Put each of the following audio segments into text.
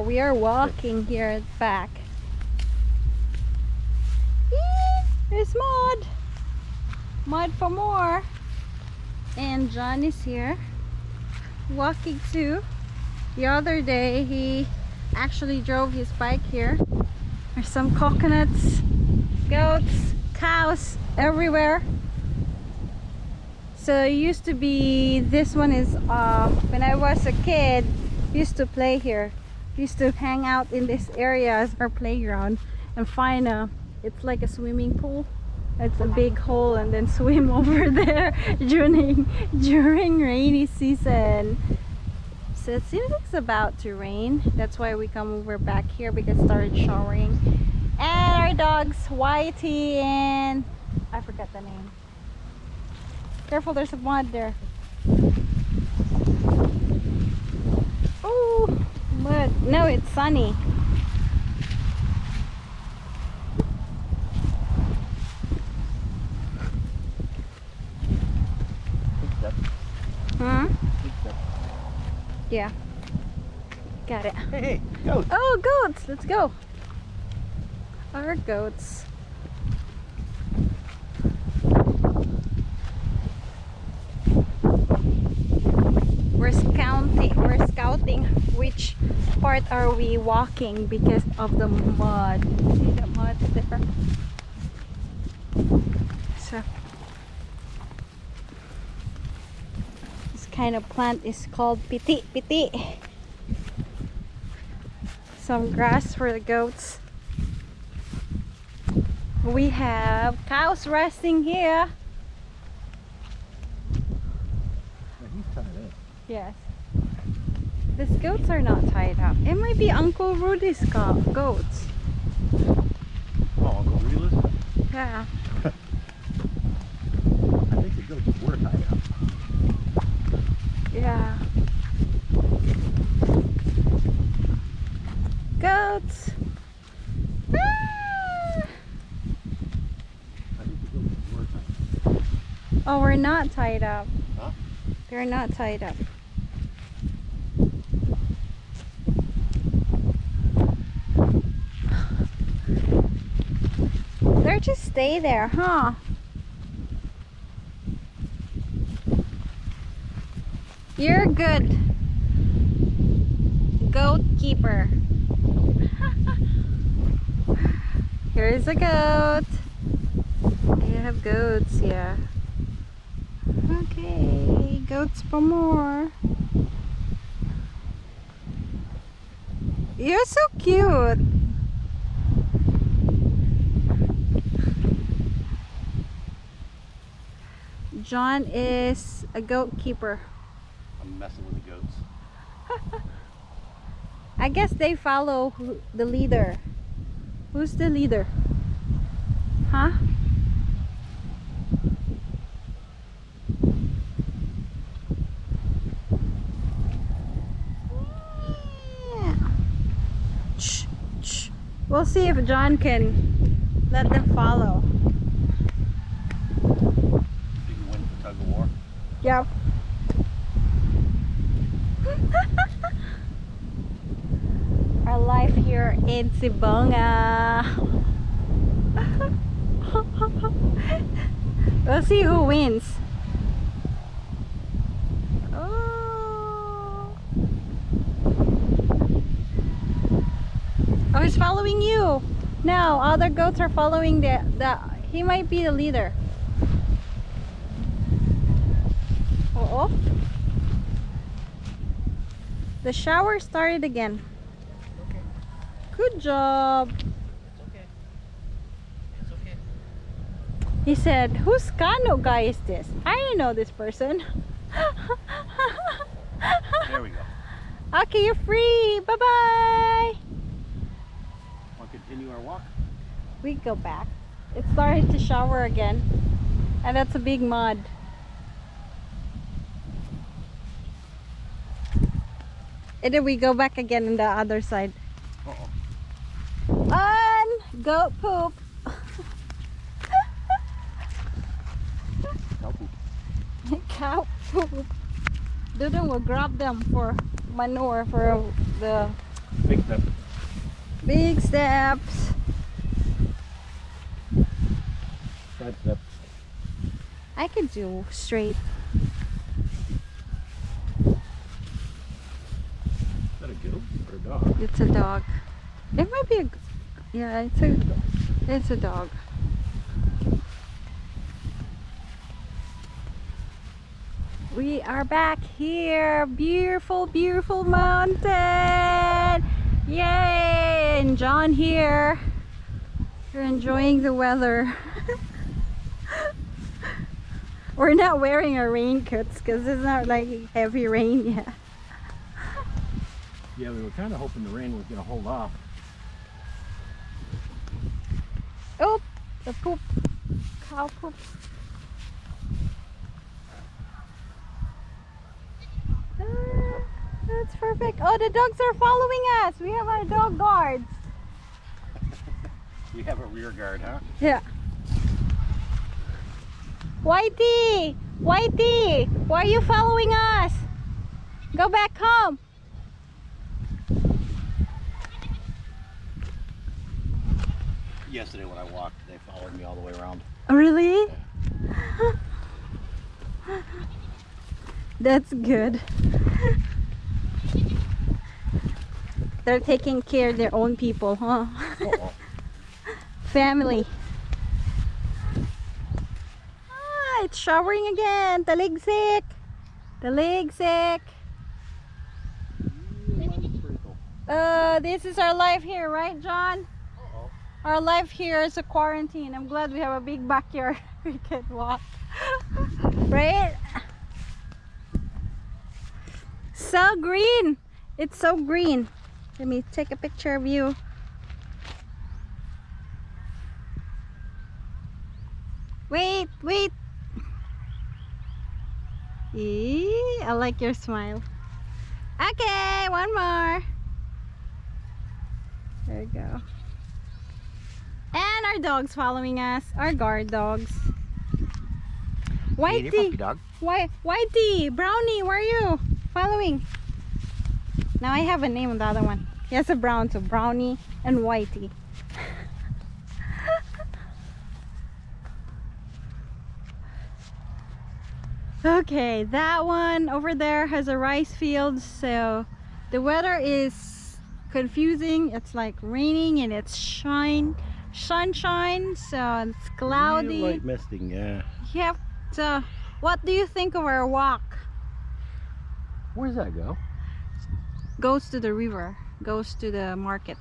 We are walking here at the back. There's mud. Mud for more. And John is here walking too. The other day he actually drove his bike here. There's some coconuts, goats, cows everywhere. So it used to be this one is uh, when I was a kid used to play here used to hang out in this area as our playground. And find a it's like a swimming pool. It's a big hole and then swim over there during during rainy season. So it seems it's about to rain. That's why we come over back here because it started showering. And our dogs whitey and i forgot the name. Careful there's a mud there. Oh no it's sunny huh yeah got it Hey, hey, go. Oh, goats! Let's go. Our goats. We're scouting. We're scouting which part are we walking because of the mud. See the mud there. So this kind of plant is called piti piti some grass for the goats. We have cows resting here. He's tied in. Yes. These goats are not tied up. It might be Uncle Rudy's go goats. Oh, Uncle Rudy lives? Yeah. I think the goats were tied up. Yeah. Goats. Ah! I think the goats were. Oh, we're not tied up. Huh? They're not tied up. They're just stay there, huh? You're good. Goat keeper. Here's a goat. You have goats, yeah. Okay, goats for more. You're so cute. John is a goat keeper. I'm messing with the goats. I guess they follow who, the leader. Who's the leader? Huh? Yeah. Shh, shh. We'll see if John can let them follow. You can win the tug of war. Yep. Our life here in Sibonga. we'll see who wins. Oh. Oh, he's following you. No, other goats are following the, the he might be the leader. Oh. The shower started again. Okay. Good job. It's okay. It's okay. He said, whose Kano guy is this? I know this person. There we go. okay, you're free. Bye-bye. To continue our walk? We go back. It started to shower again. And that's a big mud. And then we go back again on the other side. Uh-oh. And goat poop. Cow poop. cow poop. Dodong will grab them for manure for the Big step. Big steps. Side step. I can do straight. Is that a goat or dog? It's a dog. It might be a... Yeah, it's a. It's a dog. We are back here. Beautiful, beautiful mountain. Yay! And John here. You're enjoying the weather. We're not wearing our raincoats because it's not like heavy rain yet. Yeah, we were kind of hoping the rain was going to hold off. Oh, the poop. Cow poop. Ah, That's perfect. Oh, the dogs are following us. We have our dog guards. We have a rear guard, huh? Yeah. Whitey! Whitey! Why are you following us? Go back home. Yesterday when I walked, they followed me all the way around. Really? That's good. They're taking care of their own people, huh? Uh-oh. Family. Ah, it's showering again. Taligsik. Taligsik. Uh, this is our life here, right, John? Our life here is a quarantine. I'm glad we have a big backyard we can walk. right? So green. It's so green. Let me take a picture of you. Wait, wait. Eee, I like your smile. Okay, one more. There you go. Our dogs following us, our guard dogs. Whitey, dog. Why, Whitey, Brownie, where are you? Following. Now I have a name on the other one. He has a brown, so Brownie and Whitey. okay, that one over there has a rice field, so the weather is confusing. It's like raining and it's shine, sunshine, so it's cloudy. Light misting, yeah. Yep. So, what do you think of our walk? Where does that go? Goes to the river, goes to the market.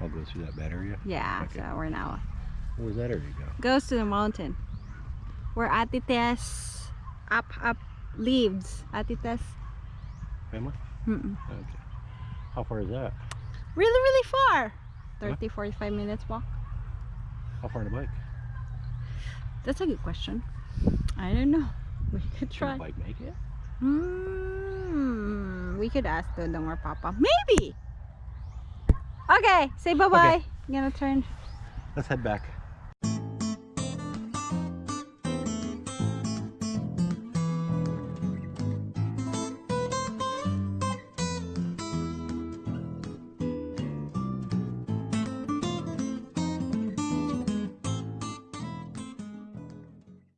I'll go through that bad area. Yeah, Okay. so we're now. Where does that area go? Goes to the mountain. Where Atites up, up lives. Atites. Family? Mm-mm. Okay. How far is that? Really, really far. Huh? 30, 45 minutes walk. How far on a bike? That's a good question. I don't know. We could Can try. a bike make it? Hmm. We could ask Dodong or Papa. Maybe. Okay. Say bye bye. I'm gonna turn. Let's head back.